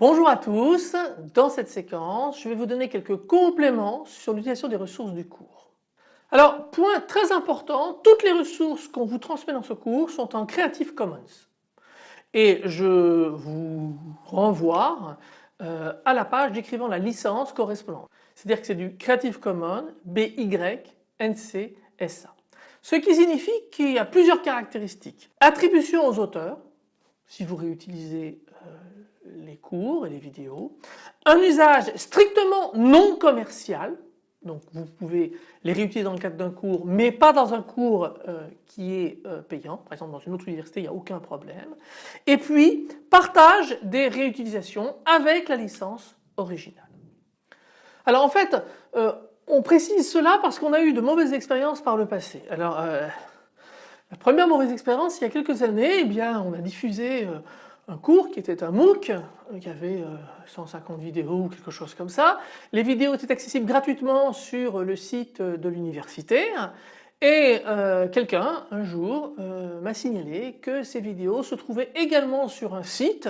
Bonjour à tous, dans cette séquence je vais vous donner quelques compléments sur l'utilisation des ressources du cours. Alors point très important, toutes les ressources qu'on vous transmet dans ce cours sont en Creative Commons et je vous renvoie euh, à la page décrivant la licence correspondante. C'est-à-dire que c'est du Creative Commons BY SA. Ce qui signifie qu'il y a plusieurs caractéristiques. Attribution aux auteurs, si vous réutilisez les cours et les vidéos. Un usage strictement non commercial, donc vous pouvez les réutiliser dans le cadre d'un cours mais pas dans un cours euh, qui est euh, payant, par exemple dans une autre université il n'y a aucun problème. Et puis partage des réutilisations avec la licence originale. Alors en fait euh, on précise cela parce qu'on a eu de mauvaises expériences par le passé. Alors la première mauvaise expérience il y a quelques années, eh bien on a diffusé un cours qui était un MOOC, euh, qui avait 150 euh, vidéos ou quelque chose comme ça. Les vidéos étaient accessibles gratuitement sur le site de l'université et euh, quelqu'un un jour m'a signalé que ces vidéos se trouvaient également sur un site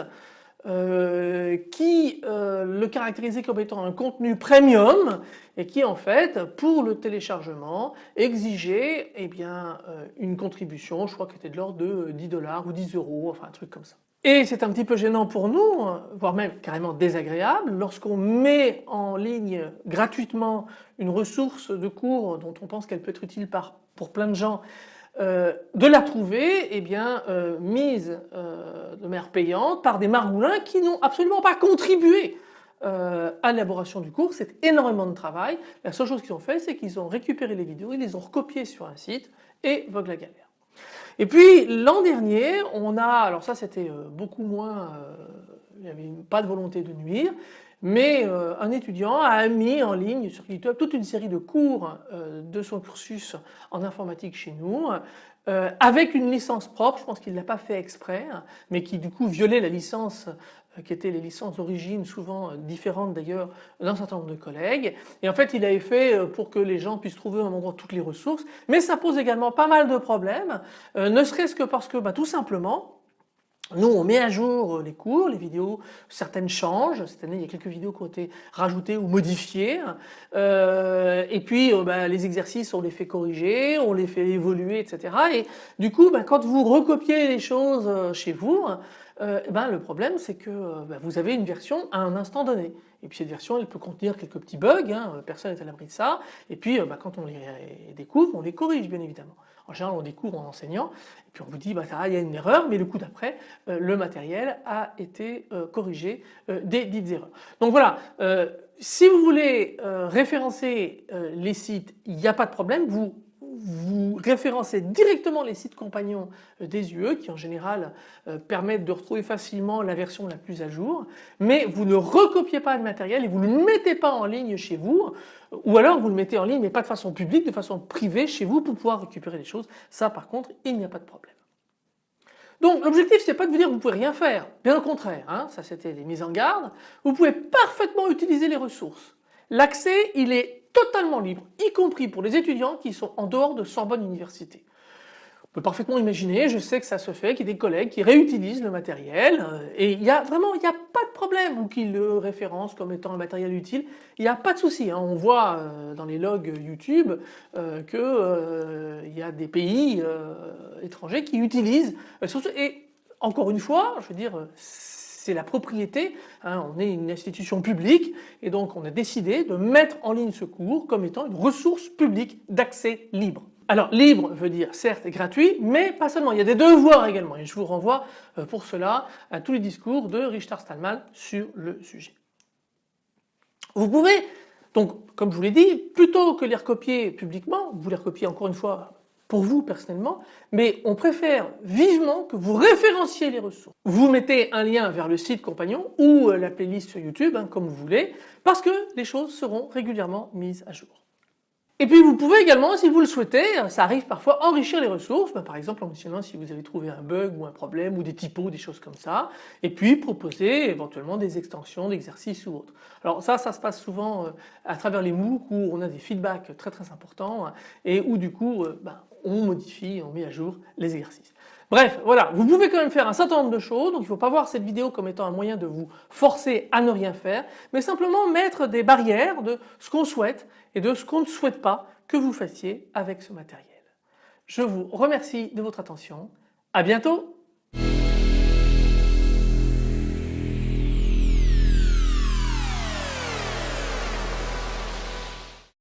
qui le caractérisait comme étant un contenu premium et qui en fait pour le téléchargement exigeait eh bien, une contribution je crois qu'elle était de l'ordre de 10 dollars ou 10 euros enfin un truc comme ça. Et c'est un petit peu gênant pour nous, voire même carrément désagréable, lorsqu'on met en ligne gratuitement une ressource de cours dont on pense qu'elle peut être utile pour plein de gens, euh, de la trouver eh bien, euh, mise euh, de manière payante par des margoulins qui n'ont absolument pas contribué à l'élaboration du cours, c'est énormément de travail. La seule chose qu'ils ont fait c'est qu'ils ont récupéré les vidéos, ils les ont recopiées sur un site et vogue la galère. Et puis l'an dernier, on a, alors ça c'était euh, beaucoup moins, euh, il n'y avait pas de volonté de nuire, mais euh, un étudiant a mis en ligne sur YouTube toute une série de cours de son cursus en informatique chez nous, avec une licence propre, je pense qu'il ne l'a pas fait exprès, mais qui du coup violait la licence qui étaient les licences d'origine, souvent différentes d'ailleurs d'un certain nombre de collègues. Et en fait, il avait fait euh, pour que les gens puissent trouver un endroit toutes les ressources. Mais ça pose également pas mal de problèmes, euh, ne serait-ce que parce que bah, tout simplement, nous, on met à jour les cours, les vidéos, certaines changent. Cette année, il y a quelques vidéos qui ont été rajoutées ou modifiées. Euh, et puis, bah, les exercices, on les fait corriger, on les fait évoluer, etc. Et du coup, bah, quand vous recopiez les choses chez vous, euh, ben, le problème c'est que euh, ben, vous avez une version à un instant donné. Et puis cette version elle peut contenir quelques petits bugs, hein, personne n'est à l'abri de ça. Et puis euh, ben, quand on les découvre, on les corrige bien évidemment. En général on découvre en enseignant et puis on vous dit bah, il y a une erreur mais le coup d'après le matériel a été corrigé des dites erreurs. Donc voilà, si vous voulez référencer les sites, il n'y a pas de problème, vous vous référencez directement les sites compagnons euh, des UE qui en général euh, permettent de retrouver facilement la version la plus à jour mais vous ne recopiez pas le matériel et vous ne le mettez pas en ligne chez vous ou alors vous le mettez en ligne mais pas de façon publique, de façon privée chez vous pour pouvoir récupérer les choses. Ça par contre il n'y a pas de problème. Donc l'objectif c'est pas de vous dire que vous pouvez rien faire, bien au contraire, hein, ça c'était les mises en garde, vous pouvez parfaitement utiliser les ressources. L'accès il est totalement libre, y compris pour les étudiants qui sont en dehors de Sorbonne Université. On peut parfaitement imaginer, je sais que ça se fait, qu'il y ait des collègues qui réutilisent le matériel euh, et il y a vraiment il n'y a pas de problème ou qu'ils le référencent comme étant un matériel utile, il n'y a pas de souci. Hein. On voit euh, dans les logs YouTube euh, qu'il y a des pays étrangers qui utilisent et encore une fois, je veux dire, c'est la propriété, hein, on est une institution publique et donc on a décidé de mettre en ligne ce cours comme étant une ressource publique d'accès libre. Alors libre veut dire certes gratuit mais pas seulement, il y a des devoirs également et je vous renvoie euh, pour cela à tous les discours de Richard Stallman sur le sujet. Vous pouvez donc comme je vous l'ai dit, plutôt que les recopier publiquement, vous les recopiez encore une fois pour vous personnellement, mais on préfère vivement que vous référenciez les ressources. Vous mettez un lien vers le site compagnon ou euh, la playlist sur YouTube, hein, comme vous voulez, parce que les choses seront régulièrement mises à jour. Et puis vous pouvez également, si vous le souhaitez, ça arrive parfois, enrichir les ressources, bah, par exemple en mentionnant si vous avez trouvé un bug ou un problème ou des typos, des choses comme ça, et puis proposer éventuellement des extensions d'exercices ou autres. Alors ça, ça se passe souvent euh, à travers les MOOC où on a des feedbacks très très importants hein, et où du coup, euh, bah, on modifie, on met à jour les exercices. Bref, voilà, vous pouvez quand même faire un certain nombre de choses, donc il ne faut pas voir cette vidéo comme étant un moyen de vous forcer à ne rien faire, mais simplement mettre des barrières de ce qu'on souhaite et de ce qu'on ne souhaite pas que vous fassiez avec ce matériel. Je vous remercie de votre attention, à bientôt